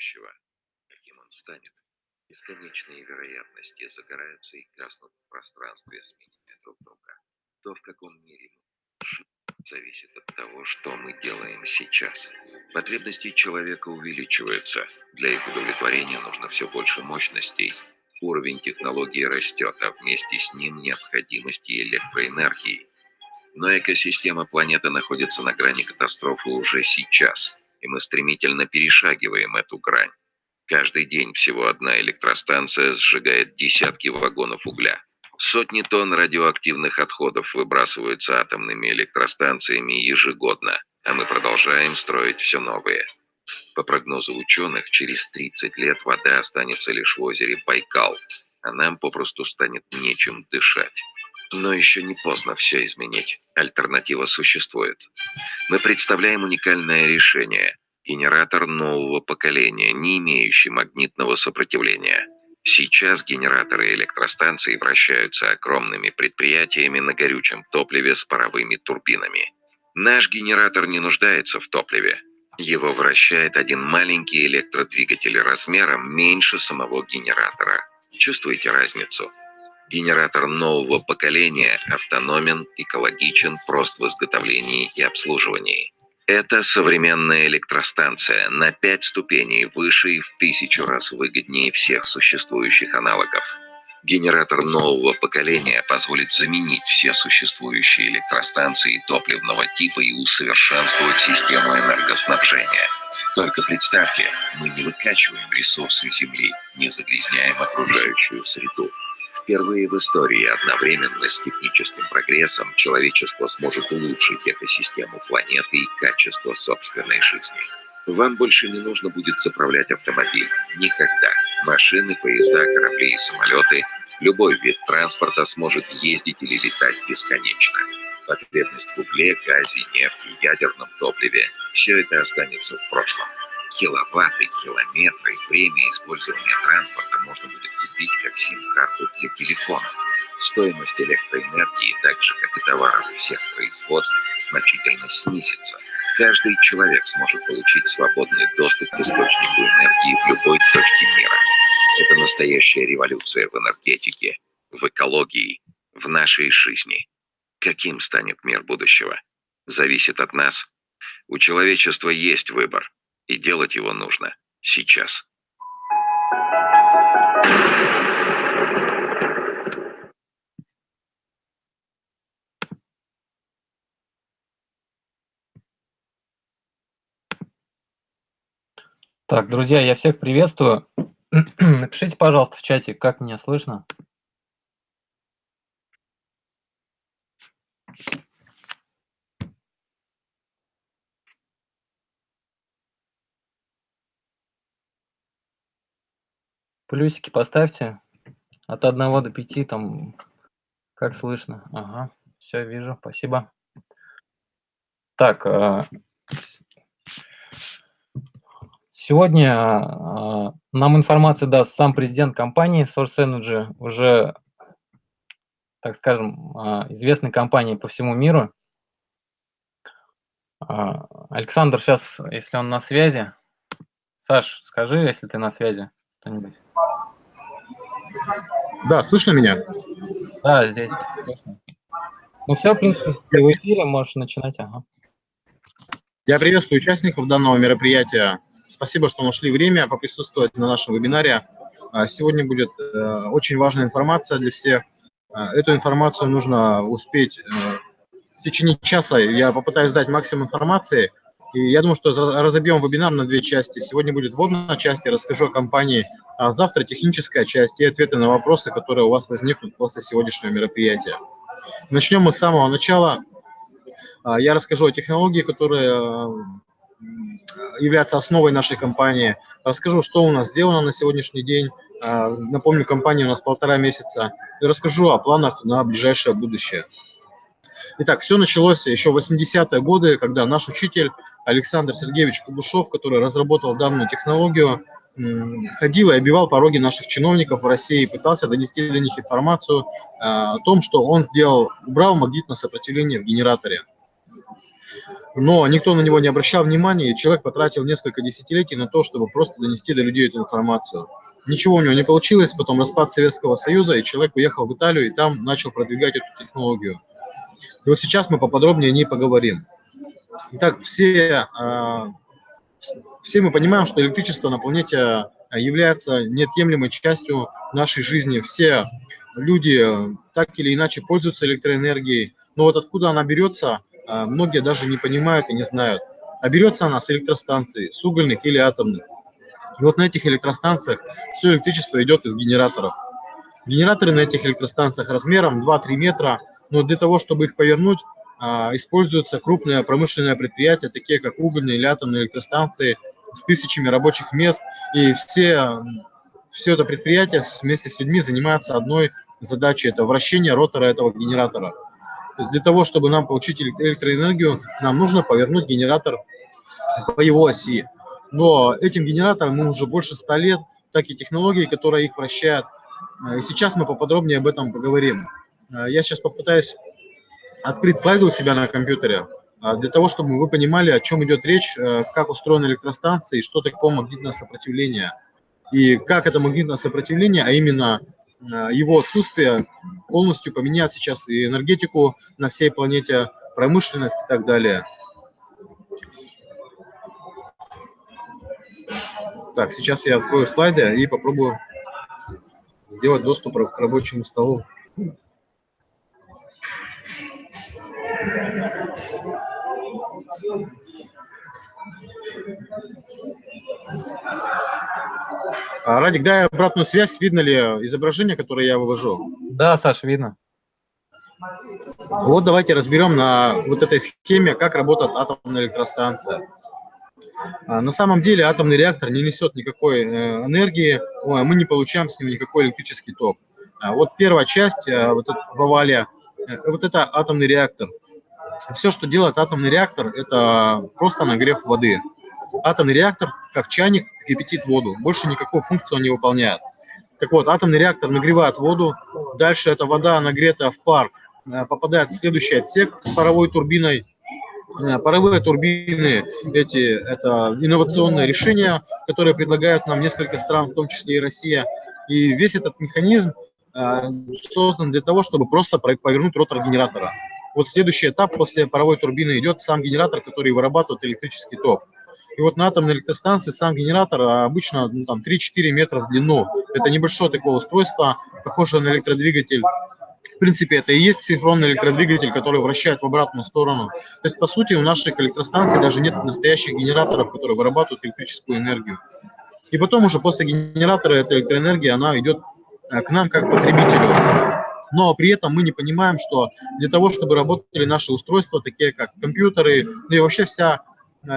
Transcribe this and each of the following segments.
будущего. Каким он станет? Бесконечные вероятности загораются и гаснут в пространстве, сменяя друг друга. То, в каком мире мы зависит от того, что мы делаем сейчас. Потребности человека увеличиваются. Для их удовлетворения нужно все больше мощностей. Уровень технологии растет, а вместе с ним необходимости электроэнергии. Но экосистема планеты находится на грани катастрофы уже сейчас, и мы стремительно перешагиваем эту грань. Каждый день всего одна электростанция сжигает десятки вагонов угля. Сотни тонн радиоактивных отходов выбрасываются атомными электростанциями ежегодно, а мы продолжаем строить все новые. По прогнозу ученых, через 30 лет вода останется лишь в озере Байкал, а нам попросту станет нечем дышать. Но еще не поздно все изменить. Альтернатива существует. Мы представляем уникальное решение – генератор нового поколения, не имеющий магнитного сопротивления. Сейчас генераторы электростанций вращаются огромными предприятиями на горючем топливе с паровыми турбинами. Наш генератор не нуждается в топливе. Его вращает один маленький электродвигатель размером меньше самого генератора. Чувствуете разницу? Генератор нового поколения автономен, экологичен, прост в изготовлении и обслуживании. Это современная электростанция на пять ступеней выше и в тысячу раз выгоднее всех существующих аналогов. Генератор нового поколения позволит заменить все существующие электростанции топливного типа и усовершенствовать систему энергоснабжения. Только представьте, мы не выкачиваем ресурсы Земли, не загрязняем окружающую среду. Впервые в истории одновременно с техническим прогрессом человечество сможет улучшить экосистему планеты и качество собственной жизни. Вам больше не нужно будет заправлять автомобиль. Никогда. Машины, поезда, корабли и самолеты, любой вид транспорта сможет ездить или летать бесконечно. Потребность в угле, газе, нефти, ядерном топливе – все это останется в прошлом. Киловатты, километры, время использования транспорта можно будет купить как сим-карту для телефона. Стоимость электроэнергии, так же как и товаров всех производств, значительно снизится. Каждый человек сможет получить свободный доступ к источнику энергии в любой точке мира. Это настоящая революция в энергетике, в экологии, в нашей жизни. Каким станет мир будущего? Зависит от нас. У человечества есть выбор и делать его нужно сейчас. Так, друзья, я всех приветствую. Напишите, пожалуйста, в чате, как меня слышно. Плюсики поставьте. От 1 до 5 там, как слышно. Ага, все вижу, спасибо. Так, а, сегодня а, нам информацию даст сам президент компании Source Energy, уже, так скажем, а, известной компании по всему миру. Александр сейчас, если он на связи. Саш, скажи, если ты на связи, что-нибудь. Да, слышно меня? Да, здесь слышно. Ну все, в принципе, ты в эфире, можешь начинать. Ага. Я приветствую участников данного мероприятия. Спасибо, что нашли время поприсутствовать на нашем вебинаре. А, сегодня будет э, очень важная информация для всех. А, эту информацию нужно успеть э, в течение часа. Я попытаюсь дать максимум информации – и я думаю, что разобьем вебинар на две части. Сегодня будет вводная часть, я расскажу о компании, а завтра техническая часть и ответы на вопросы, которые у вас возникнут после сегодняшнего мероприятия. Начнем мы с самого начала. А, я расскажу о технологии, которая а, является основой нашей компании. Расскажу, что у нас сделано на сегодняшний день. А, напомню, компания у нас полтора месяца. И расскажу о планах на ближайшее будущее. Итак, все началось еще в 80-е годы, когда наш учитель Александр Сергеевич Кубушев, который разработал данную технологию, ходил и обивал пороги наших чиновников в России, пытался донести до них информацию а, о том, что он сделал, убрал магнитное сопротивление в генераторе. Но никто на него не обращал внимания, и человек потратил несколько десятилетий на то, чтобы просто донести до людей эту информацию. Ничего у него не получилось, потом распад Советского Союза, и человек уехал в Италию и там начал продвигать эту технологию. И вот сейчас мы поподробнее о ней поговорим. Итак, все, а, все мы понимаем, что электричество на планете является неотъемлемой частью нашей жизни. Все люди так или иначе пользуются электроэнергией, но вот откуда она берется, а, многие даже не понимают и не знают. А берется она с электростанций, с угольных или атомных. И вот на этих электростанциях все электричество идет из генераторов. Генераторы на этих электростанциях размером 2-3 метра, но для того, чтобы их повернуть, а, используются крупные промышленные предприятия, такие как угольные или атомные электростанции с тысячами рабочих мест. И все, все это предприятие вместе с людьми занимается одной задачей – это вращение ротора этого генератора. То есть для того, чтобы нам получить электроэнергию, нам нужно повернуть генератор по его оси. Но этим генераторам мы уже больше 100 лет, так и технологии, которые их вращают. Э, и сейчас мы поподробнее об этом поговорим. Э, я сейчас попытаюсь открыть слайды у себя на компьютере, э, для того, чтобы вы понимали, о чем идет речь, как устроена электростанция и что такое магнитное сопротивление. И как это магнитное сопротивление, а именно его отсутствие, полностью поменяет сейчас и энергетику на всей планете, промышленность и так далее. Так, сейчас я открою слайды и попробую сделать доступ к рабочему столу. Радик, дай обратную связь, видно ли изображение, которое я вывожу? Да, Саша, видно. Вот давайте разберем на вот этой схеме, как работает атомная электростанция. А, на самом деле атомный реактор не несет никакой э, энергии, мы не получаем с него никакой электрический ток. А вот первая часть, э, вот в овале, э, вот это атомный реактор. Все, что делает атомный реактор, это просто нагрев воды. Атомный реактор, как чайник, кипятит воду. Больше никакой функции он не выполняет. Так вот, атомный реактор нагревает воду, дальше эта вода, нагретая в пар, попадает в следующий отсек с паровой турбиной, Э, паровые турбины, эти, это инновационные решения, которые предлагают нам несколько стран, в том числе и Россия. И весь этот механизм э, создан для того, чтобы просто повернуть ротор генератора. Вот следующий этап после паровой турбины идет сам генератор, который вырабатывает электрический ток. И вот на атомной электростанции сам генератор обычно ну, там 3-4 метра в длину. Это небольшое такое устройство, похожее на электродвигатель принципе, это и есть синхронный электродвигатель, который вращает в обратную сторону. То есть, по сути, у наших электростанций даже нет настоящих генераторов, которые вырабатывают электрическую энергию. И потом уже после генератора эта электроэнергия, она идет э, к нам как потребителю. Но при этом мы не понимаем, что для того, чтобы работали наши устройства, такие как компьютеры, ну и вообще вся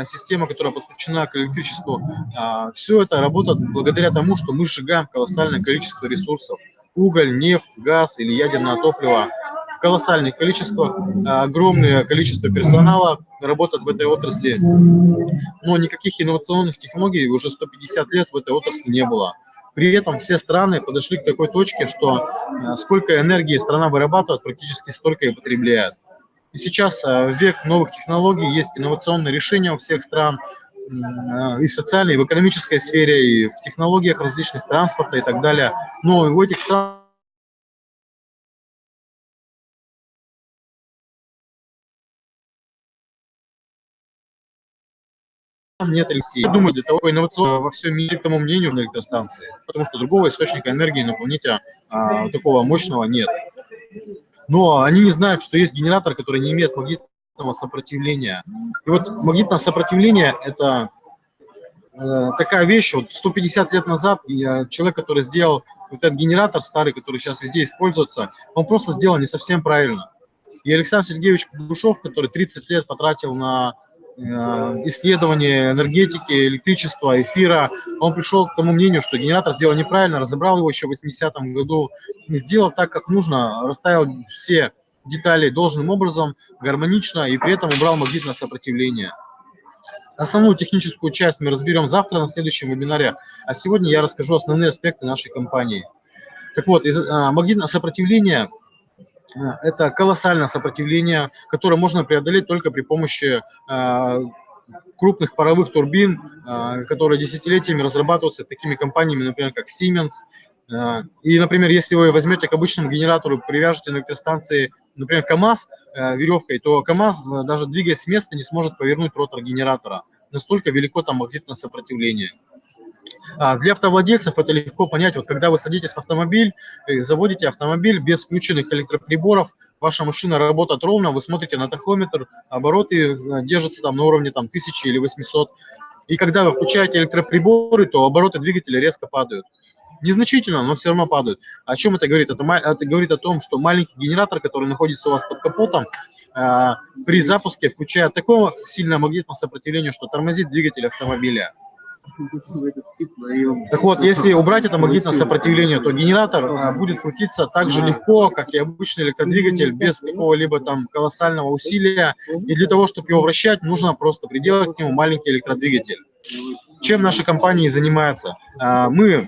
система, которая подключена к электричеству, э, все это работает благодаря тому, что мы сжигаем колоссальное количество ресурсов уголь, нефть, газ или ядерное топливо в колоссальных количествах, огромное количество персонала работает в этой отрасли, но никаких инновационных технологий уже 150 лет в этой отрасли не было. При этом все страны подошли к такой точке, что э, сколько энергии страна вырабатывает, практически столько и потребляет. И сейчас э, в век новых технологий есть инновационные решения у всех стран, Э, и в социальной, и в экономической сфере, и в технологиях различных транспорта и так далее. Но в этих странах нет России. Я думаю, для того инновационного во всем мире, к тому мнению, на электростанции, потому что другого источника энергии на планете а, такого мощного нет. Но они не знают, что есть генератор, который не имеет магнитного сопротивления. И вот магнитное сопротивление – это э, такая вещь, вот 150 лет назад я, человек, который сделал вот этот генератор старый, который сейчас везде используется, он просто сделал не совсем правильно. И Александр Сергеевич Кугушев, который 30 лет потратил на э, исследование энергетики, электричества, эфира, он пришел к тому мнению, что генератор сделал неправильно, разобрал его еще в 80-м году, не сделал так, как нужно, расставил все деталей должным образом, гармонично и при этом убрал магнитное сопротивление. Основную техническую часть мы разберем завтра на следующем вебинаре, а сегодня я расскажу основные аспекты нашей компании. Так вот, а, магнитное сопротивление это колоссальное сопротивление, которое можно преодолеть только при помощи э, крупных паровых турбин, э, которые десятилетиями разрабатываются такими компаниями, например, как Siemens. Э, и, например, если вы возьмете к обычному генератору, привяжете на электростанции, например, КАМАЗ веревкой, то КАМАЗ, даже двигаясь с места, не сможет повернуть ротор генератора. Настолько велико там магнитное сопротивление. А для автовладельцев это легко понять. Вот когда вы садитесь в автомобиль, заводите автомобиль без включенных электроприборов, ваша машина работает ровно, вы смотрите на тахометр, обороты э, держатся там на уровне там 1000 или 800. И когда вы включаете электроприборы, то обороты двигателя резко падают. Незначительно, но все равно падают. О чем это говорит? Это, это говорит о том, что маленький генератор, который находится у вас под капотом, э, при запуске включает такое сильное магнитное сопротивление, что тормозит двигатель автомобиля. Так вот, если убрать это магнитное сопротивление, то генератор а, будет крутиться так же легко, как и обычный электродвигатель, без какого-либо там колоссального усилия. И для того, чтобы его вращать, нужно просто приделать к нему маленький электродвигатель. Чем наша компания занимается? А, мы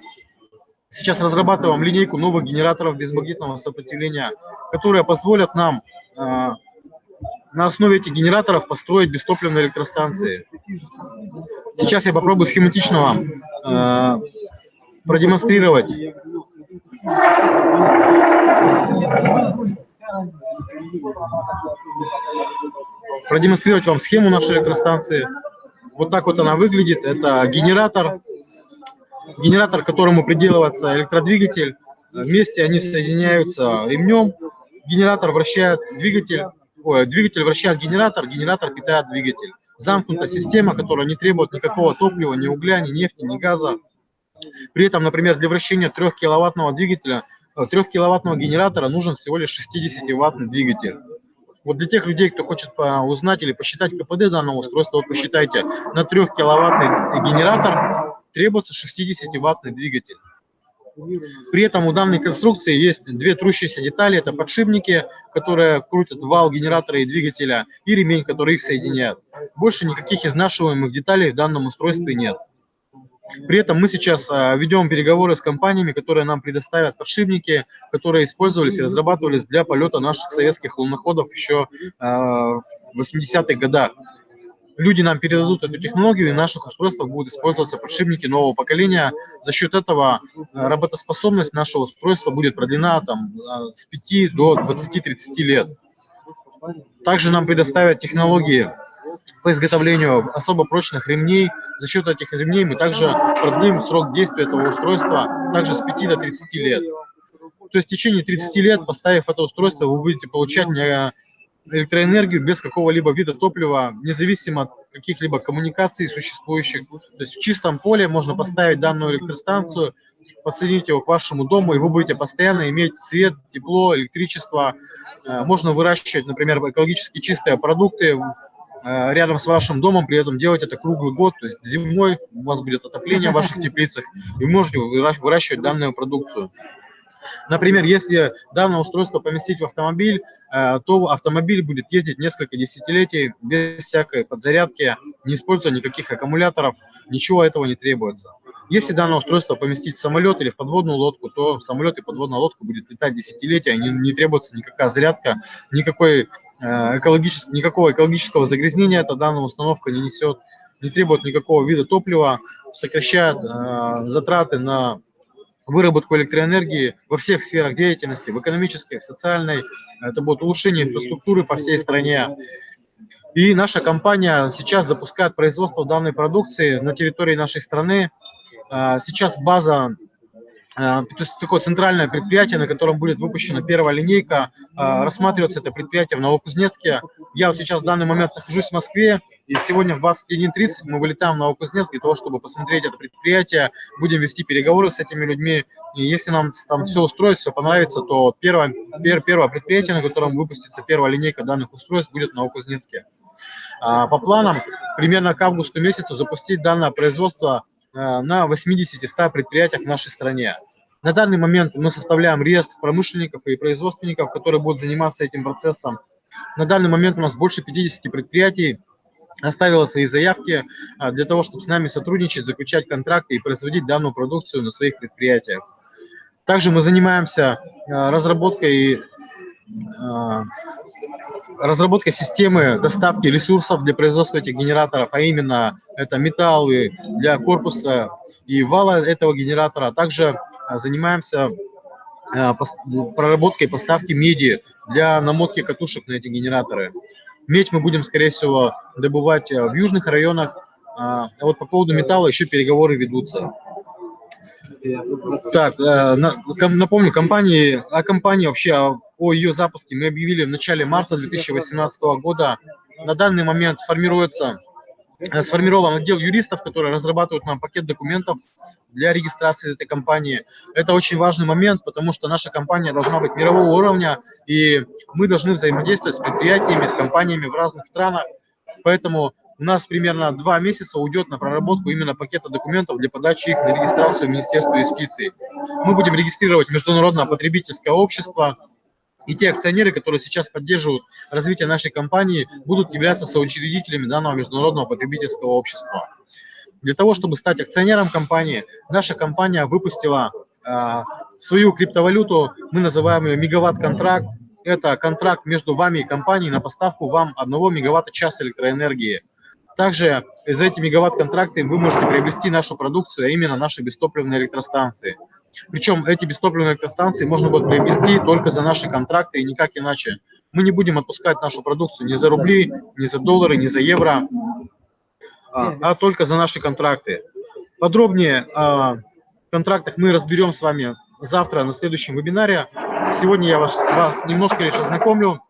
сейчас разрабатываем линейку новых генераторов без магнитного сопротивления, которые позволят нам а, на основе этих генераторов построить бестопливные электростанции. Сейчас я попробую схематично вам э, продемонстрировать. Продемонстрировать вам схему нашей электростанции. Вот так вот она выглядит. Это генератор, генератор, к которому приделывается электродвигатель. Вместе они соединяются ремнем. Генератор вращает двигатель двигатель вращает генератор, генератор питает двигатель. Замкнутая система, которая не требует никакого топлива, ни угля, ни нефти, ни газа. При этом, например, для вращения 3 киловаттного двигателя, 3 э, генератора нужен всего лишь 60-ваттный двигатель. Вот для тех людей, кто хочет узнать или посчитать КПД данного устройства, вот посчитайте, на 3 киловаттный генератор требуется 60-ваттный двигатель. При этом у данной конструкции есть две трущиеся детали. Это подшипники, которые крутят вал генератора и двигателя, и ремень, который их соединяет. Больше никаких изнашиваемых деталей в данном устройстве нет. При этом мы сейчас а, ведем переговоры с компаниями, которые нам предоставят подшипники, которые использовались и разрабатывались для полета наших советских луноходов еще а, в 80-х годах люди нам передадут эту технологию, и в наших устройствах будут использоваться подшипники нового поколения. За счет этого э, работоспособность нашего устройства будет продлена там, э, с 5 до 20-30 лет. Также нам предоставят технологии по изготовлению особо прочных ремней. За счет этих ремней мы также продлим срок действия этого устройства также с 5 до 30 лет. То есть в течение 30 лет, поставив это устройство, вы будете получать электроэнергию без какого-либо вида топлива, независимо от каких-либо коммуникаций существующих. То есть в чистом поле можно поставить данную электростанцию, подсоединить его к вашему дому, и вы будете постоянно иметь свет, тепло, электричество. Э, можно выращивать, например, экологически чистые продукты э, рядом с вашим домом, при этом делать это круглый год, то есть зимой у вас будет отопление в ваших теплицах, и можете выращивать данную продукцию. Например, если данное устройство поместить в автомобиль, э, то автомобиль будет ездить несколько десятилетий без всякой подзарядки, не используя никаких аккумуляторов, ничего этого не требуется. Если данное устройство поместить в самолет или в подводную лодку, то самолет и подводная лодка будет летать десятилетия, не, не требуется никакая зарядка, никакой, э, экологического, никакого экологического загрязнения эта данная установка не несет, не требует никакого вида топлива, сокращает э, затраты на выработку электроэнергии во всех сферах деятельности, в экономической, в социальной. Это будет улучшение инфраструктуры по всей стране. И наша компания сейчас запускает производство данной продукции на территории нашей страны. А, сейчас база то есть такое центральное предприятие, на котором будет выпущена первая линейка. А, рассматривается это предприятие в Новокузнецке. Я вот сейчас в данный момент нахожусь в Москве, и сегодня в 21.30 мы вылетаем в Новокузнецк для того, чтобы посмотреть это предприятие. Будем вести переговоры с этими людьми. И если нам там все устроит, все понравится, то первое, первое предприятие, на котором выпустится первая линейка данных устройств, будет в Новокузнецке. А, по планам, примерно к августу месяцу запустить данное производство Э, на 80-100 предприятиях в нашей стране. На данный момент мы составляем реестр промышленников и производственников, которые будут заниматься этим процессом. На данный момент у нас больше 50 предприятий оставила свои заявки э, для того, чтобы с нами сотрудничать, заключать контракты и производить данную продукцию на своих предприятиях. Также мы занимаемся э, разработкой э, разработка системы доставки ресурсов для производства этих генераторов, а именно это металлы для корпуса и вала этого генератора. Также э, занимаемся э, проработкой поставки меди для намотки катушек на эти генераторы. Медь мы будем, скорее всего, добывать в южных районах, а вот по поводу металла еще переговоры ведутся. Так, напомню, компании, о компании вообще, о ее запуске мы объявили в начале марта 2018 года. На данный момент формируется, э, сформирован отдел юристов, которые разрабатывают нам пакет документов для регистрации этой компании. Это очень важный момент, потому что наша компания должна быть мирового уровня, и мы должны взаимодействовать с предприятиями, с компаниями в разных странах. Поэтому у нас примерно два месяца уйдет на проработку именно пакета документов для подачи их на регистрацию в Министерство юстиции. Мы будем регистрировать Международное потребительское общество, и те акционеры, которые сейчас поддерживают развитие нашей компании, будут являться соучредителями данного международного потребительского общества. Для того, чтобы стать акционером компании, наша компания выпустила э, свою криптовалюту, мы называем ее мегаватт-контракт. Это контракт между вами и компанией на поставку вам 1 мегаватта-час электроэнергии. Также за эти мегаватт-контракты вы можете приобрести нашу продукцию, а именно наши бестопливные электростанции. Причем эти бестопливные электростанции можно будет приобрести только за наши контракты и никак иначе. Мы не будем отпускать нашу продукцию ни за рубли, ни за доллары, ни за евро, а, а только за наши контракты. Подробнее о контрактах мы разберем с вами завтра на следующем вебинаре. Сегодня я вас, вас немножко лишь ознакомлю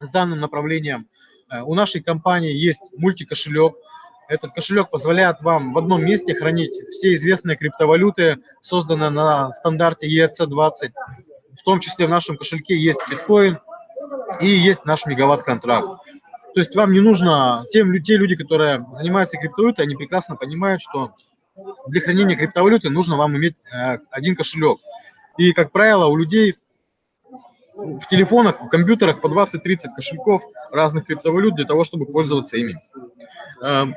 с данным направлением. Э, у нашей компании есть мультикошелек, этот кошелек позволяет вам в одном месте хранить все известные криптовалюты, созданные на стандарте ERC-20. В том числе в нашем кошельке есть биткоин и есть наш мегаватт-контракт. То есть вам не нужно, тем, те люди, которые занимаются криптовалютой, они прекрасно понимают, что для хранения криптовалюты нужно вам иметь э, один кошелек. И, как правило, у людей в телефонах, в компьютерах по 20-30 кошельков разных криптовалют для того, чтобы пользоваться ими. Эм,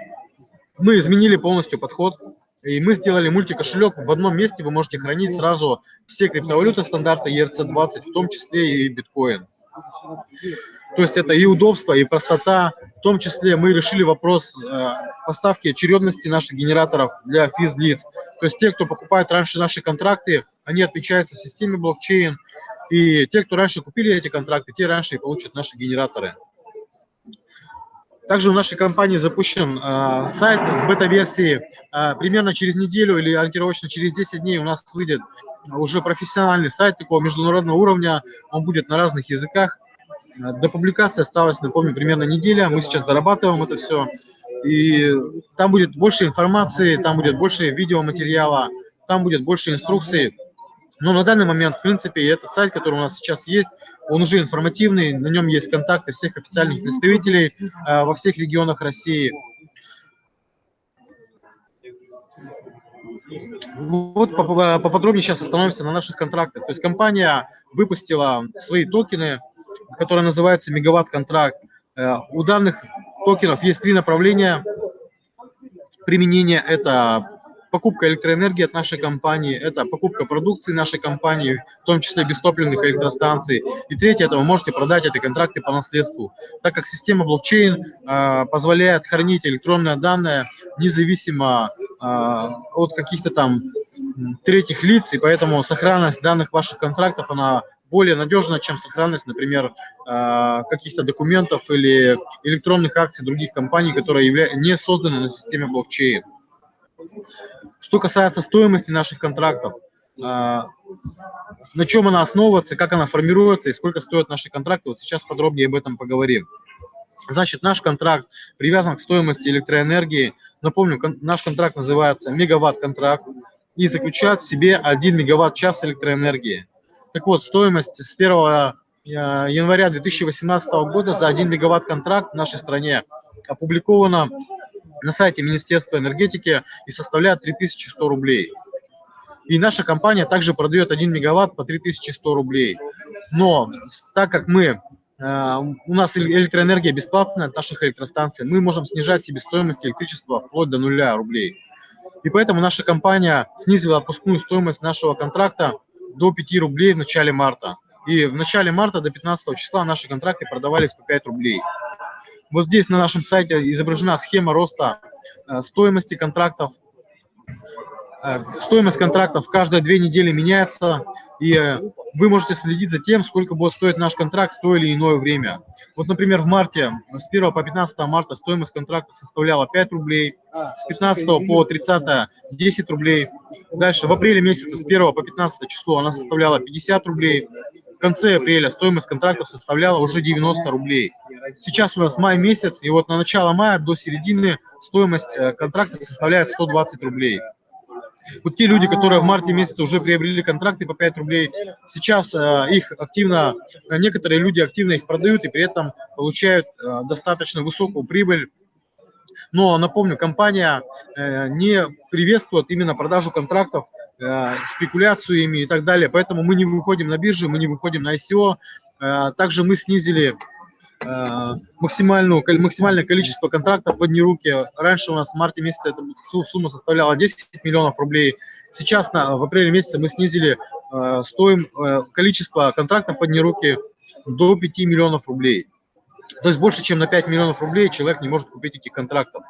мы изменили полностью подход, и мы сделали мультикошелек. В одном месте вы можете хранить сразу все криптовалюты стандарта ERC-20, в том числе и биткоин. То есть это и удобство, и простота. В том числе мы решили вопрос э, поставки очередности наших генераторов для физлиц. То есть те, кто покупает раньше наши контракты, они отмечаются в системе блокчейн. И те, кто раньше купили эти контракты, те раньше и получат наши генераторы. Также в нашей компании запущен э, сайт в бета-версии. Э, примерно через неделю или ориентировочно через 10 дней у нас выйдет уже профессиональный сайт такого международного уровня. Он будет на разных языках. До публикации осталось, напомню, примерно неделя. Мы сейчас дорабатываем это все. И там будет больше информации, там будет больше видеоматериала, там будет больше инструкций. Но на данный момент, в принципе, этот сайт, который у нас сейчас есть, он уже информативный, на нем есть контакты всех официальных представителей э, во всех регионах России. Вот поподробнее сейчас остановимся на наших контрактах. То есть компания выпустила свои токены, которые называются мегаватт-контракт. Э, у данных токенов есть три направления применения. Это покупка электроэнергии от нашей компании, это покупка продукции нашей компании, в том числе бестопливных электростанций. И третье, это вы можете продать эти контракты по наследству, так как система блокчейн э, позволяет хранить электронные данные независимо э, от каких-то там третьих лиц, и поэтому сохранность данных ваших контрактов, она более надежна, чем сохранность, например, э, каких-то документов или электронных акций других компаний, которые не созданы на системе блокчейн. Что касается стоимости наших контрактов, а, на чем она основывается, как она формируется и сколько стоят наши контракты, вот сейчас подробнее об этом поговорим. Значит, наш контракт привязан к стоимости электроэнергии. Напомню, наш контракт называется мегаватт-контракт и заключает в себе 1 мегаватт-час электроэнергии. Так вот, стоимость с 1 а, января 2018 года за 1 мегаватт-контракт в нашей стране опубликована на сайте Министерства энергетики и составляет 3100 рублей. И наша компания также продает 1 мегаватт по 3100 рублей. Но так как мы, э, у нас электроэнергия бесплатная от наших электростанций, мы можем снижать себестоимость электричества вплоть до нуля рублей. И поэтому наша компания снизила отпускную стоимость нашего контракта до 5 рублей в начале марта. и в начале марта до 15 числа наши контракты продавались по 5 рублей. Вот здесь на нашем сайте изображена схема роста э, стоимости контрактов. Э, стоимость контрактов каждые две недели меняется, и э, вы можете следить за тем, сколько будет стоить наш контракт в то или иное время. Вот, например, в марте, с 1 по 15 марта стоимость контракта составляла 5 рублей, с 15 по 30 – 10 рублей. Дальше, в апреле месяце с 1 по 15 число она составляла 50 рублей. В конце апреля стоимость контрактов составляла уже 90 рублей. Сейчас у нас май месяц, и вот на начало мая до середины стоимость э, контракта составляет 120 рублей. Вот те люди, которые в марте месяце уже приобрели контракты по 5 рублей, сейчас э, их активно, э, некоторые люди активно их продают и при этом получают достаточно высокую прибыль. Но напомню, компания не приветствует именно продажу контрактов, э, спекуляцию ими и так далее, поэтому мы не выходим на биржи, мы не выходим на ICO. Э, также мы снизили Э, максимальную, максимальное количество контрактов в одни руки. Раньше у нас в марте месяце эта сумма составляла 10 миллионов рублей. Сейчас на, в апреле месяце мы снизили э, стоим, количество контрактов в одни руки до 5 миллионов рублей. То есть больше, чем на 5 миллионов рублей человек не может купить этих контрактов.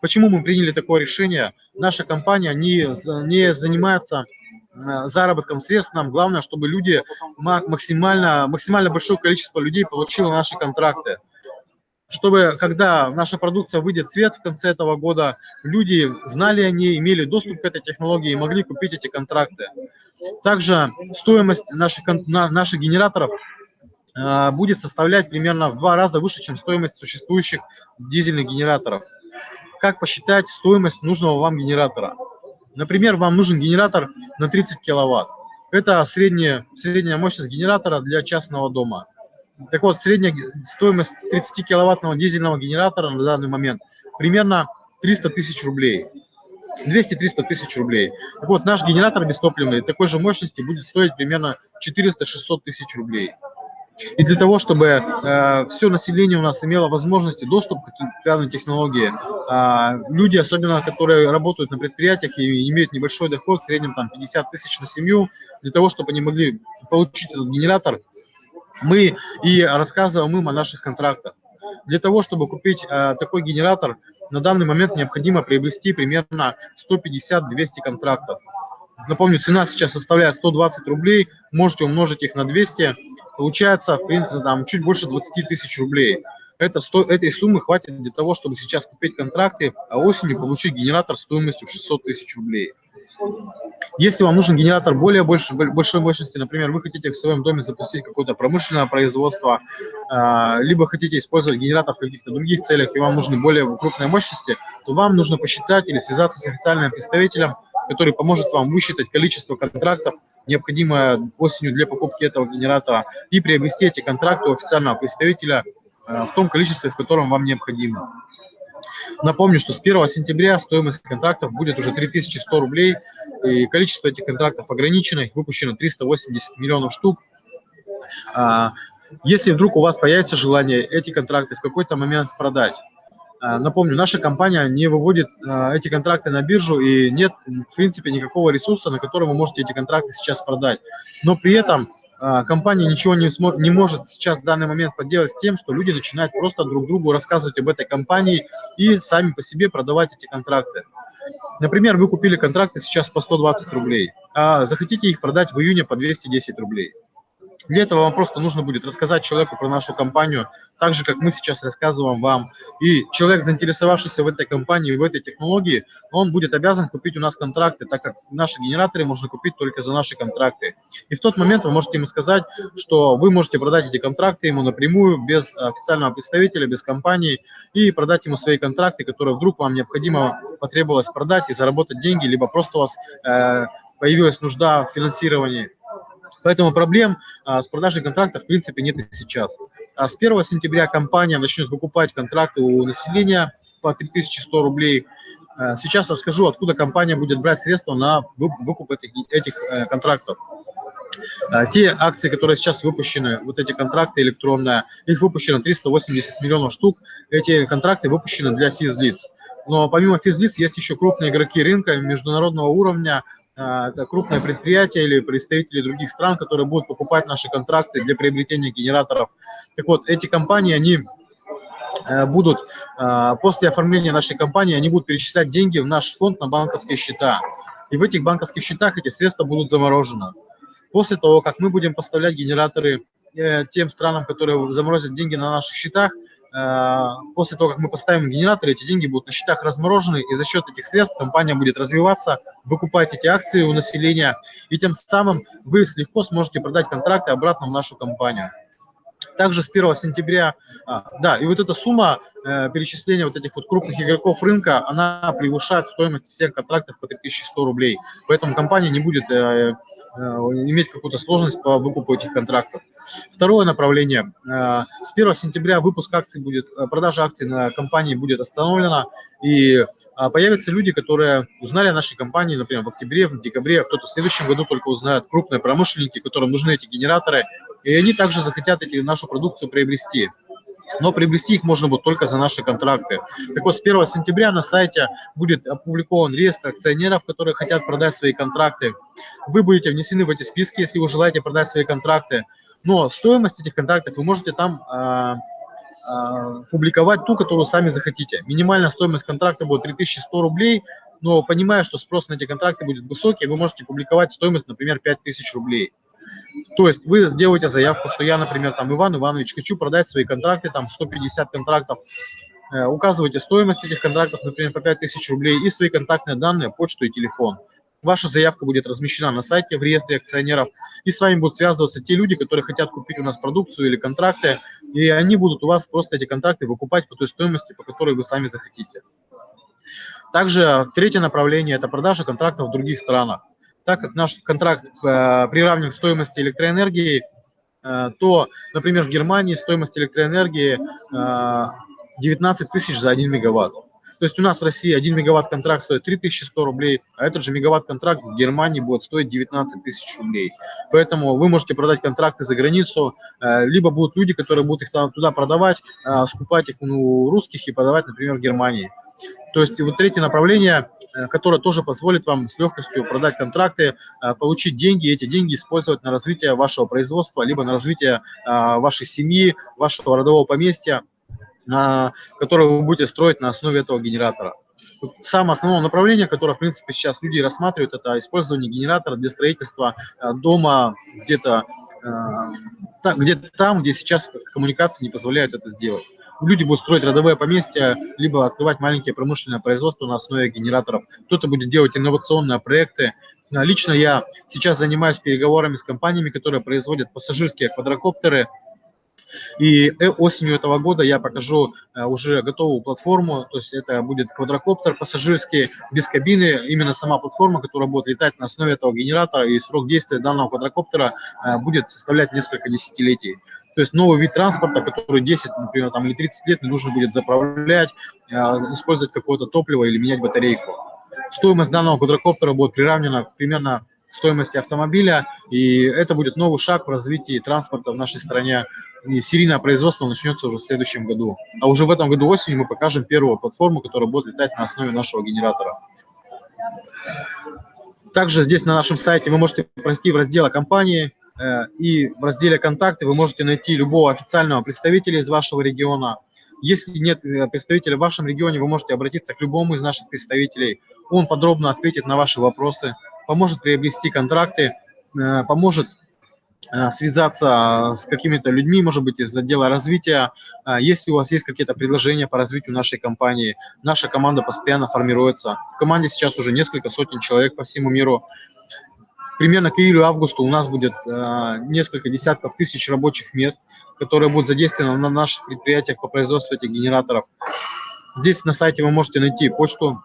Почему мы приняли такое решение? Наша компания не, не занимается Э, заработком средств нам главное, чтобы люди максимально, максимально большое количество людей получило наши контракты. Чтобы, когда наша продукция выйдет в свет в конце этого года, люди знали о ней, имели доступ к этой технологии и могли купить эти контракты. Также стоимость наших, наших генераторов э, будет составлять примерно в два раза выше, чем стоимость существующих дизельных генераторов. Как посчитать стоимость нужного вам генератора? Например, вам нужен генератор на 30 киловатт. Это средняя, средняя мощность генератора для частного дома. Так вот, средняя стоимость 30-киловаттного дизельного генератора на данный момент примерно 300 тысяч рублей. 200-300 тысяч рублей. Так вот, наш генератор бестопливный такой же мощности будет стоить примерно 400-600 тысяч рублей. И для того, чтобы э, все население у нас имело возможности доступ к данной технологии, э, люди, особенно которые работают на предприятиях и имеют небольшой доход, в среднем там 50 тысяч на семью, для того, чтобы они могли получить этот генератор, мы и рассказываем им о наших контрактах. Для того, чтобы купить э, такой генератор, на данный момент необходимо приобрести примерно 150-200 контрактов. Напомню, цена сейчас составляет 120 рублей, можете умножить их на 200, получается там, чуть больше 20 тысяч рублей. Это, сто, этой суммы хватит для того, чтобы сейчас купить контракты, а осенью получить генератор стоимостью 600 тысяч рублей. Если вам нужен генератор более больше, большой мощности, например, вы хотите в своем доме запустить какое-то промышленное производство, а, либо хотите использовать генератор в каких-то других целях, и вам нужны более крупные мощности, то вам нужно посчитать или связаться с официальным представителем, который поможет вам высчитать количество контрактов, необходимое осенью для покупки этого генератора, и приобрести эти контракты у официального представителя э, в том количестве, в котором вам необходимо. Напомню, что с 1 сентября стоимость контрактов будет уже 3100 рублей, и количество этих контрактов ограничено, их выпущено 380 миллионов штук. А, если вдруг у вас появится желание эти контракты в какой-то момент продать, напомню, наша компания не выводит а, эти контракты на биржу и нет, в принципе, никакого ресурса, на котором вы можете эти контракты сейчас продать. Но при этом а, компания ничего не, не может сейчас в данный момент поделать с тем, что люди начинают просто друг другу рассказывать об этой компании и сами по себе продавать эти контракты. Например, вы купили контракты сейчас по 120 рублей, а захотите их продать в июне по 210 рублей. Для этого вам просто нужно будет рассказать человеку про нашу компанию, так же, как мы сейчас рассказываем вам. И человек, заинтересовавшийся в этой компании, в этой технологии, он будет обязан купить у нас контракты, так как наши генераторы можно купить только за наши контракты. И в тот момент вы можете ему сказать, что вы можете продать эти контракты ему напрямую, без официального представителя, без компании, и продать ему свои контракты, которые вдруг вам необходимо потребовалось продать и заработать деньги, либо просто у вас э, появилась нужда в финансировании. Поэтому проблем а, с продажей контрактов в принципе нет и сейчас. А с 1 сентября компания начнет выкупать контракты у населения по 3100 рублей. А, сейчас расскажу, откуда компания будет брать средства на выкуп этих, этих э, контрактов. А, те акции, которые сейчас выпущены, вот эти контракты электронные, их выпущено 380 миллионов штук. Эти контракты выпущены для физлиц. Но помимо физлиц есть еще крупные игроки рынка международного уровня, крупные предприятия или представители других стран, которые будут покупать наши контракты для приобретения генераторов. Так вот, эти компании, они будут после оформления нашей компании, они будут перечислять деньги в наш фонд на банковские счета. И в этих банковских счетах эти средства будут заморожены. После того, как мы будем поставлять генераторы э, тем странам, которые заморозят деньги на наших счетах, э, после того, как мы поставим генераторы, эти деньги будут на счетах разморожены, и за счет этих средств компания будет развиваться, выкупать эти акции у населения, и тем самым вы легко сможете продать контракты обратно в нашу компанию. Также с 1 сентября, а, да, и вот эта сумма э, перечисления вот этих вот крупных игроков рынка, она превышает стоимость всех контрактов по 3100 рублей. Поэтому компания не будет э, э, иметь какую-то сложность по выкупу этих контрактов. Второе направление. С 1 сентября выпуск акций будет, продажа акций на компании будет остановлена, и а, появятся люди, которые узнали о нашей компании, например, в октябре, в декабре, а кто-то в следующем году только узнает, крупные промышленники, которым нужны эти генераторы, и они также захотят эти, нашу продукцию приобрести но приобрести их можно будет только за наши контракты. Так вот, с 1 сентября на сайте будет опубликован реестр акционеров, которые хотят продать свои контракты. Вы будете внесены в эти списки, если вы желаете продать свои контракты. Но стоимость этих контрактов вы можете там э, э, публиковать ту, которую сами захотите. Минимальная стоимость контракта будет 3100 рублей, но понимая, что спрос на эти контракты будет высокий, вы можете публиковать стоимость, например, 5000 рублей. То есть вы сделаете заявку, что я, например, там Иван Иванович, хочу продать свои контракты, там 150 контрактов, э, указываете стоимость этих контрактов, например, по 5000 рублей и свои контактные данные, почту и телефон. Ваша заявка будет размещена на сайте в реестре акционеров, и с вами будут связываться те люди, которые хотят купить у нас продукцию или контракты, и они будут у вас просто эти контракты выкупать по той стоимости, по которой вы сами захотите. Также третье направление – это продажа контрактов в других странах. Так как наш контракт э, приравнен к стоимости электроэнергии, э, то, например, в Германии стоимость электроэнергии э, 19 тысяч за 1 мегаватт. То есть у нас в России 1 мегаватт-контракт стоит 3100 рублей, а этот же мегаватт-контракт в Германии будет стоить 19 тысяч рублей. Поэтому вы можете продать контракты за границу, э, либо будут люди, которые будут их там, туда продавать, э, скупать их у русских и подавать, например, в Германии. То есть вот третье направление, э, которое тоже позволит вам с легкостью продать контракты, получить деньги, и эти деньги использовать на развитие вашего производства, либо на развитие вашей семьи, вашего родового поместья которое вы будете строить на основе этого генератора. Самое основное направление, которое, в принципе, сейчас люди рассматривают, это использование генератора для строительства э, дома где-то э, где там, где сейчас коммуникации не позволяют это сделать. Люди будут строить родовые поместья, либо открывать маленькие промышленные производства на основе генераторов. Кто-то будет делать инновационные проекты. Лично я сейчас занимаюсь переговорами с компаниями, которые производят пассажирские квадрокоптеры, и э, осенью этого года я покажу э, уже готовую платформу, то есть это будет квадрокоптер пассажирский, без кабины, именно сама платформа, которая будет летать на основе этого генератора, и срок действия данного квадрокоптера э, будет составлять несколько десятилетий. То есть новый вид транспорта, который 10, например, там, или 30 лет не нужно будет заправлять, использовать какое-то топливо или менять батарейку. Стоимость данного квадрокоптера будет приравнена примерно стоимости автомобиля, и это будет новый шаг в развитии транспорта в нашей стране. И серийное производство начнется уже в следующем году. А уже в этом году осенью мы покажем первую платформу, которая будет летать на основе нашего генератора. Также здесь на нашем сайте вы можете пройти в раздел компании, э, и в разделе «Контакты» вы можете найти любого официального представителя из вашего региона. Если нет э, представителя в вашем регионе, вы можете обратиться к любому из наших представителей. Он подробно ответит на ваши вопросы поможет приобрести контракты, э, поможет э, связаться с какими-то людьми, может быть, из отдела развития. Э, если у вас есть какие-то предложения по развитию нашей компании, наша команда постоянно формируется. В команде сейчас уже несколько сотен человек по всему миру. Примерно к июлю-августу у нас будет несколько десятков тысяч рабочих мест, которые будут задействованы на наших предприятиях по производству этих генераторов. Здесь на сайте вы можете найти почту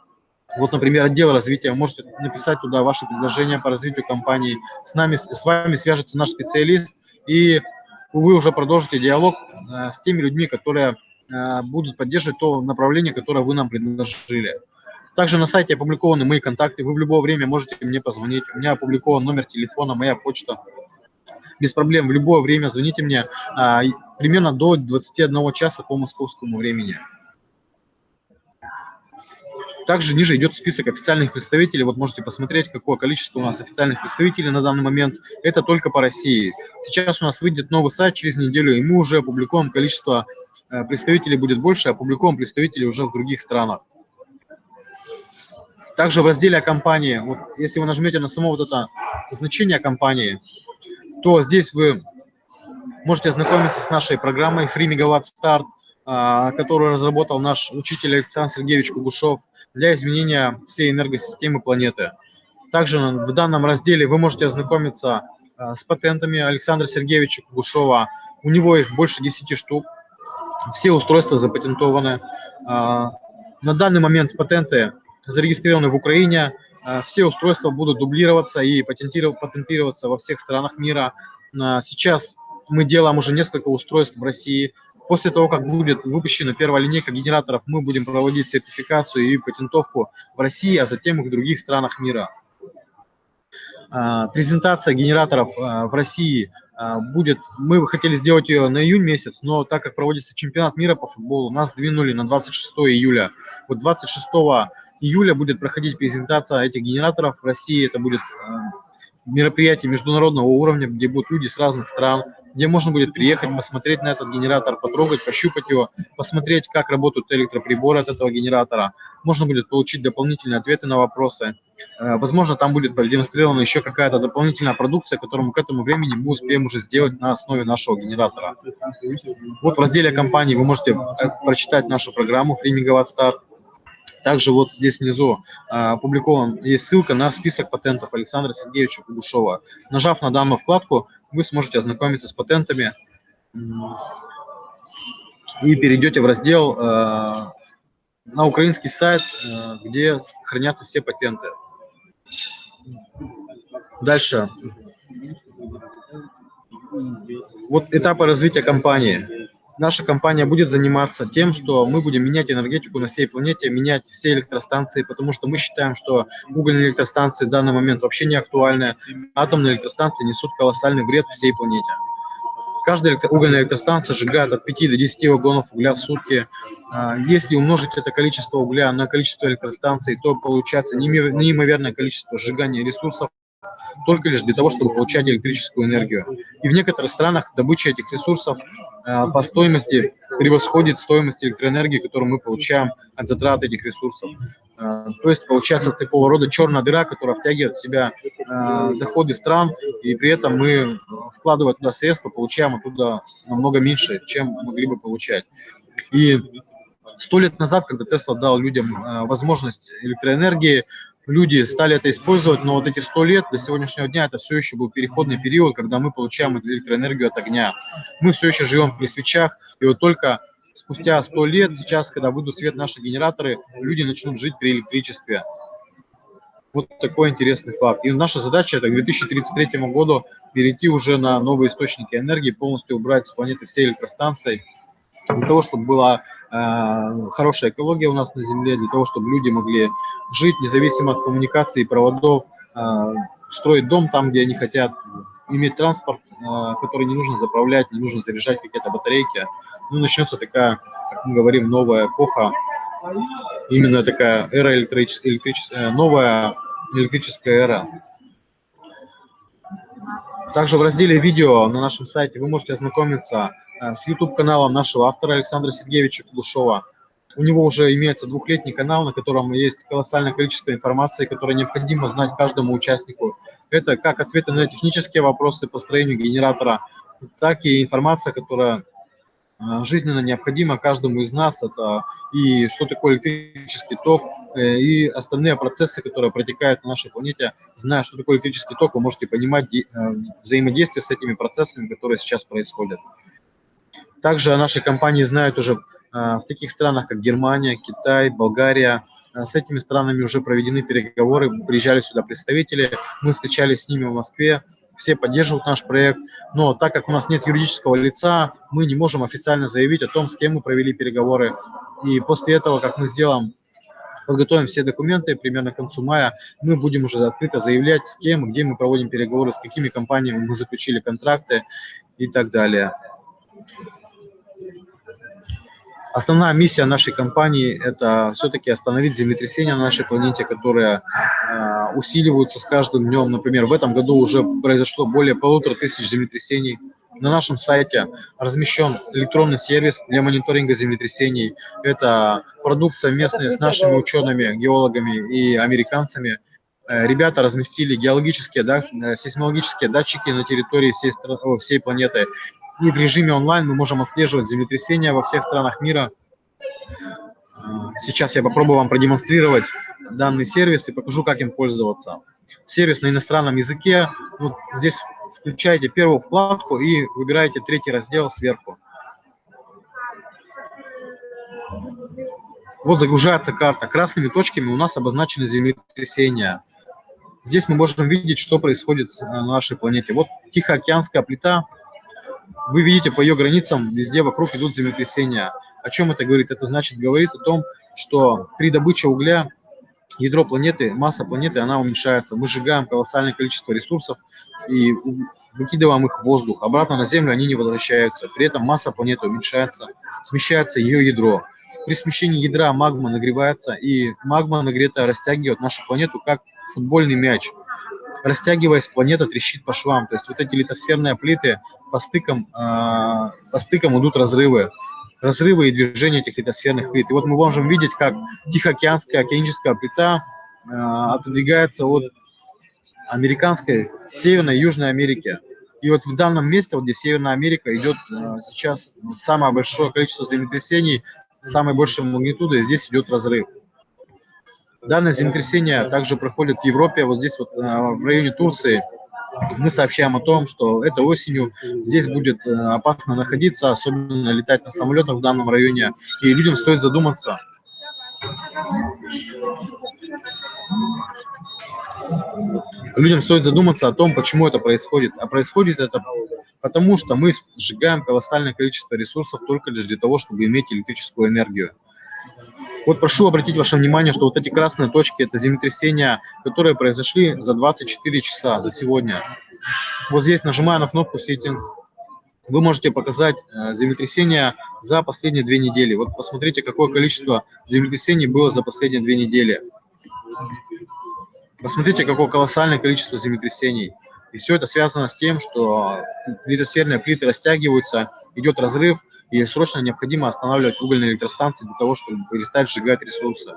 вот, например, отдел развития, можете написать туда ваши предложения по развитию компании. С, нами, с вами свяжется наш специалист, и вы уже продолжите диалог э, с теми людьми, которые э, будут поддерживать то направление, которое вы нам предложили. Также на сайте опубликованы мои контакты, вы в любое время можете мне позвонить. У меня опубликован номер телефона, моя почта. Без проблем, в любое время звоните мне, э, примерно до 21 часа по московскому времени. Также ниже идет список официальных представителей. Вот можете посмотреть, какое количество у нас официальных представителей на данный момент. Это только по России. Сейчас у нас выйдет новый сайт через неделю, и мы уже опубликуем количество э, представителей будет больше, опубликуем представителей уже в других странах. Также в разделе о компании, вот если вы нажмете на само вот это значение компании, то здесь вы можете ознакомиться с нашей программой Free Megawatt Start, а, которую разработал наш учитель Александр Сергеевич Кугушев для изменения всей энергосистемы планеты. Также в данном разделе вы можете ознакомиться а, с патентами Александра Сергеевича Кугушева. У него их больше 10 штук. Все устройства запатентованы. А, на данный момент патенты зарегистрированы в Украине. А, все устройства будут дублироваться и патентироваться во всех странах мира. Сейчас мы делаем уже несколько устройств в России. После того, как будет выпущена первая линейка генераторов, мы будем проводить сертификацию и патентовку в России, а затем и в других странах мира. А, презентация генераторов в России будет, мы хотели сделать ее на июнь месяц, но так как проводится чемпионат мира по футболу, нас двинули на 26 июля. Вот 26 июля будет проходить презентация этих генераторов в России. Это будет мероприятие международного уровня, где будут люди с разных стран, где можно будет приехать, посмотреть на этот генератор, потрогать, пощупать его, посмотреть, как работают электроприборы от этого генератора. Можно будет получить дополнительные ответы на вопросы. Э, возможно, там будет продемонстрирована еще какая-то дополнительная продукция, которую мы к этому времени мы успеем уже сделать на основе нашего генератора. Вот в разделе компании вы можете э, прочитать нашу программу Free Megawatt Start. Также вот здесь внизу а, опубликован, есть ссылка на список патентов Александра Сергеевича Кугушева. Нажав на данную вкладку, вы сможете ознакомиться с патентами и перейдете в раздел а, на украинский сайт, а, где хранятся все патенты. Дальше. Вот этапы развития компании наша компания будет заниматься тем, что мы будем менять энергетику на всей планете, менять все электростанции, потому что мы считаем, что угольные электростанции в данный момент вообще не актуальны. Атомные электростанции несут колоссальный вред всей планете. Каждая угольная электростанция сжигает от 5 до 10 вагонов угля в сутки. А, если умножить это количество угля на количество электростанций, то получается неимоверное количество сжигания ресурсов только лишь для того, чтобы получать электрическую энергию. И в некоторых странах добыча этих ресурсов э, по стоимости превосходит стоимость электроэнергии, которую мы получаем от затрат этих ресурсов. Э, то есть получается такого рода черная дыра, которая втягивает в себя э, доходы стран, и при этом мы, вкладывая туда средства, получаем оттуда намного меньше, чем могли бы получать. И сто лет назад, когда Тесла дал людям возможность электроэнергии, люди стали это использовать, но вот эти сто лет до сегодняшнего дня это все еще был переходный период, когда мы получаем электроэнергию от огня. Мы все еще живем при свечах, и вот только спустя сто лет, сейчас, когда выйдут свет наши генераторы, люди начнут жить при электричестве. Вот такой интересный факт. И наша задача это к 2033 году перейти уже на новые источники энергии, полностью убрать с планеты все электростанции, для того, чтобы была э, хорошая экология у нас на Земле, для того, чтобы люди могли жить независимо от коммуникации проводов, э, строить дом там, где они хотят, иметь транспорт, э, который не нужно заправлять, не нужно заряжать какие-то батарейки. Ну, начнется такая, как мы говорим, новая эпоха, именно такая эра электрическая, электрическая новая электрическая эра. Также в разделе видео на нашем сайте вы можете ознакомиться Э, с YouTube-каналом нашего автора Александра Сергеевича Кулушова. У него уже имеется двухлетний канал, на котором есть колоссальное количество информации, которое необходимо знать каждому участнику. Это как ответы на технические вопросы по строению генератора, так и информация, которая э, жизненно необходима каждому из нас. Это и что такое электрический ток, э, и остальные процессы, которые протекают на нашей планете. Зная, что такое электрический ток, вы можете понимать взаимодействие с этими процессами, которые сейчас происходят. Также о нашей компании знают уже а, в таких странах, как Германия, Китай, Болгария. А, с этими странами уже проведены переговоры, приезжали сюда представители, мы встречались с ними в Москве, все поддерживают наш проект, но так как у нас нет юридического лица, мы не можем официально заявить о том, с кем мы провели переговоры. И после этого, как мы сделаем, подготовим все документы, примерно к концу мая, мы будем уже открыто заявлять, с кем, где мы проводим переговоры, с какими компаниями мы заключили контракты и так далее. Основная миссия нашей компании – это все-таки остановить землетрясения на нашей планете, которые э, усиливаются с каждым днем. Например, в этом году уже произошло более полутора тысяч землетрясений. На нашем сайте размещен электронный сервис для мониторинга землетрясений. Это продукция местная с нашими учеными, геологами и американцами. Э, ребята разместили геологические, да, э, сейсмологические датчики на территории всей, всей планеты. И в режиме онлайн мы можем отслеживать землетрясения во всех странах мира. Сейчас я попробую вам продемонстрировать данный сервис и покажу, как им пользоваться. Сервис на иностранном языке. Вот здесь включаете первую вкладку и выбираете третий раздел сверху. Вот загружается карта. Красными точками у нас обозначены землетрясения. Здесь мы можем видеть, что происходит на нашей планете. Вот Тихоокеанская плита. Вы видите, по ее границам везде вокруг идут землетрясения. О чем это говорит? Это значит, говорит о том, что при добыче угля ядро планеты, масса планеты, она уменьшается. Мы сжигаем колоссальное количество ресурсов и выкидываем их в воздух. Обратно на Землю они не возвращаются. При этом масса планеты уменьшается, смещается ее ядро. При смещении ядра магма нагревается, и магма нагретая растягивает нашу планету как футбольный мяч. Растягиваясь, планета трещит по швам. То есть вот эти литосферные плиты по стыкам, э, по стыкам идут разрывы разрывы и движения этих литосферных плит. И вот мы можем видеть, как Тихоокеанская океаническая плита э, отодвигается от американской, Северной и Южной Америки. И вот в данном месте, вот где Северная Америка, идет э, сейчас самое большое количество землетрясений, самой большей магнитуды, здесь идет разрыв. Данное землетрясение также проходит в Европе, вот здесь вот э, в районе Турции, мы сообщаем о том, что этой осенью здесь будет э, опасно находиться, особенно летать на самолетах в данном районе, и людям стоит задуматься. Людям стоит задуматься о том, почему это происходит. А происходит это потому, что мы сжигаем колоссальное количество ресурсов только лишь для того, чтобы иметь электрическую энергию. Вот прошу обратить ваше внимание, что вот эти красные точки – это землетрясения, которые произошли за 24 часа, за сегодня. Вот здесь, нажимая на кнопку Settings, вы можете показать э, землетрясения за последние две недели. Вот посмотрите, какое количество землетрясений было за последние две недели. Посмотрите, какое колоссальное количество землетрясений. И все это связано с тем, что литосферные плиты растягиваются, идет разрыв, и срочно необходимо останавливать угольные электростанции для того, чтобы перестать сжигать ресурсы.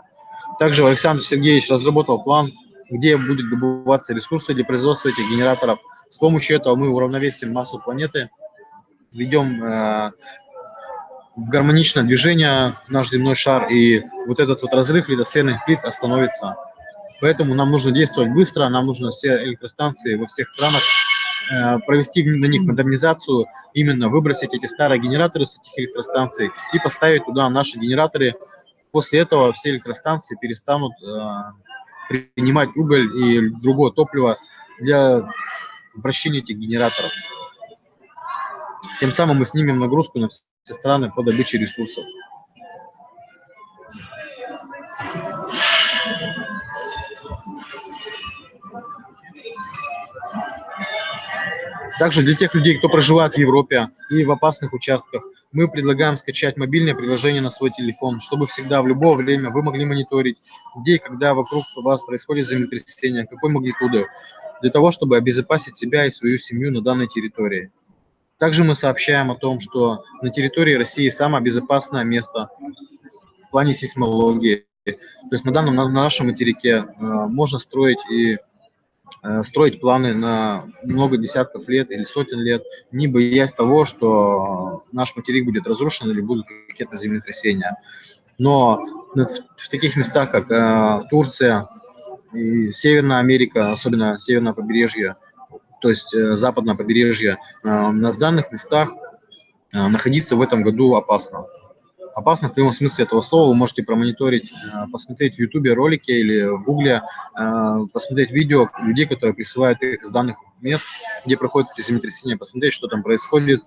Также Александр Сергеевич разработал план, где будет добываться ресурсы для производства этих генераторов. С помощью этого мы уравновесим массу планеты, ведем э, гармоничное движение наш земной шар, и вот этот вот разрыв литосферных плит остановится. Поэтому нам нужно действовать быстро, нам нужно все электростанции во всех странах провести на них модернизацию, именно выбросить эти старые генераторы с этих электростанций и поставить туда наши генераторы. После этого все электростанции перестанут э, принимать уголь и другое топливо для вращения этих генераторов. Тем самым мы снимем нагрузку на все страны по добыче ресурсов. Также для тех людей, кто проживает в Европе и в опасных участках, мы предлагаем скачать мобильное приложение на свой телефон, чтобы всегда в любое время вы могли мониторить, где и когда вокруг вас происходит землетрясение, какой магнитуды, для того, чтобы обезопасить себя и свою семью на данной территории. Также мы сообщаем о том, что на территории России самое безопасное место в плане сейсмологии. То есть на данном на нашем материке э, можно строить и строить планы на много десятков лет или сотен лет, не боясь того, что наш материк будет разрушен или будут какие-то землетрясения. Но в, таких местах, как э, Турция и Северная Америка, особенно северное побережье, то есть э, западное побережье, э, в данных местах э, находиться в этом году опасно опасно в прямом смысле этого слова. Вы можете промониторить, э, посмотреть в YouTube ролики или в Гугле, э, посмотреть видео людей, которые присылают их с данных мест, где проходят эти землетрясения, посмотреть, что там происходит.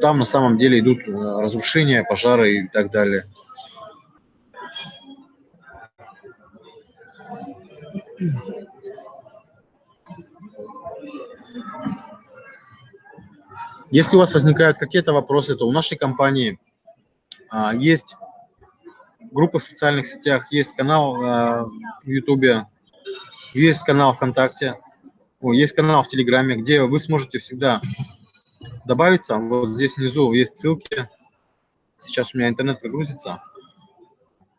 Там на самом деле идут э, разрушения, пожары и так далее. Если у вас возникают какие-то вопросы, то у нашей компании Есть группа в социальных сетях, есть канал а, в Ютубе, есть канал ВКонтакте, есть канал в Телеграме, где вы сможете всегда добавиться. Вот здесь внизу есть ссылки. Сейчас у меня интернет прогрузится.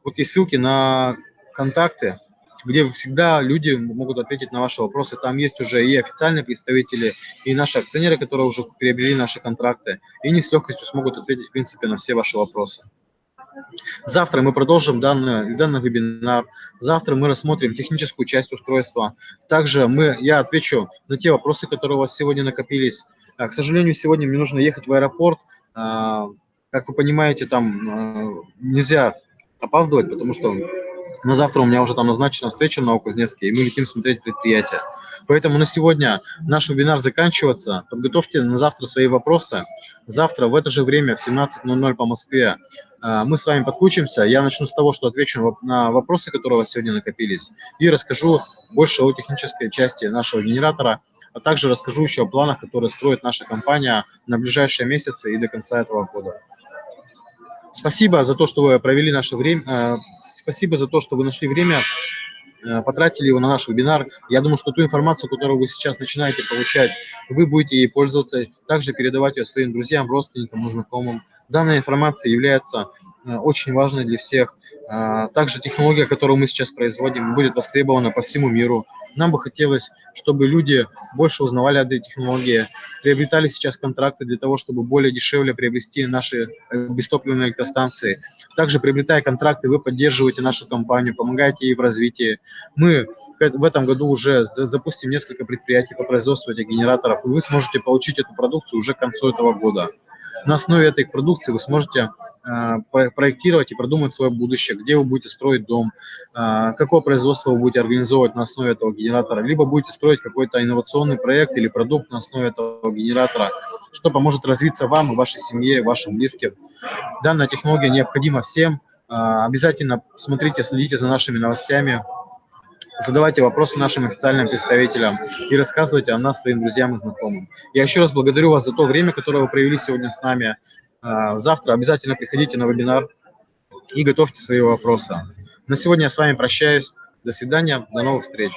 Вот есть ссылки на контакты, где всегда люди могут ответить на ваши вопросы. Там есть уже и официальные представители, и наши акционеры, которые уже приобрели наши контракты, и они с легкостью смогут ответить, в принципе, на все ваши вопросы. Завтра мы продолжим данный, данный вебинар. Завтра мы рассмотрим техническую часть устройства. Также мы, я отвечу на те вопросы, которые у вас сегодня накопились. А, К сожалению, сегодня мне нужно ехать в аэропорт. А, Как вы понимаете, там а, нельзя опаздывать, потому что на завтра у меня уже там назначена встреча в Новокузнецке, и мы летим смотреть предприятие. Поэтому на сегодня наш вебинар заканчивается. Подготовьте на завтра свои вопросы. Завтра в это же время в 17.00 по Москве а, мы с вами подключимся. Я начну с того, что отвечу на воп- на вопросы, которые у вас сегодня накопились, и расскажу больше о технической части нашего генератора, а также расскажу еще о планах, которые строит наша компания на ближайшие месяцы и до конца этого года. Спасибо за то, что вы провели наше время. э, Спасибо за то, что вы нашли время, э, потратили его на наш вебинар. Я думаю, что ту информацию, которую вы сейчас начинаете получать, вы будете ей пользоваться, также передавать ее своим друзьям, родственникам знакомым. Данная информация является очень важной для всех. А, Также технология, которую мы сейчас производим, будет востребована по всему миру. Нам бы хотелось, чтобы люди больше узнавали об этой технологии, приобретали сейчас контракты для того, чтобы более дешевле приобрести наши э, бестопливные электростанции. Также, приобретая контракты, вы поддерживаете нашу компанию, помогаете ей в развитии. Мы в этом году уже за- запустим несколько предприятий по производству этих генераторов, и вы сможете получить эту продукцию уже к концу этого года. На основе этой продукции вы сможете э, про- проектировать и продумать свое будущее, где вы будете строить дом, э, какое производство вы будете организовывать на основе этого генератора, либо будете строить какой-то инновационный проект или продукт на основе этого генератора, что поможет развиться вам и вашей семье, вашим близким. Данная технология необходима всем. Э, Обязательно смотрите, следите за нашими новостями, задавайте вопросы нашим официальным представителям и рассказывайте о нас своим друзьям и знакомым. Я еще раз благодарю вас за то время, которое вы провели сегодня с нами. А, Завтра обязательно приходите на вебинар и готовьте свои вопросы. На сегодня я с вами прощаюсь. До свидания, до новых встреч.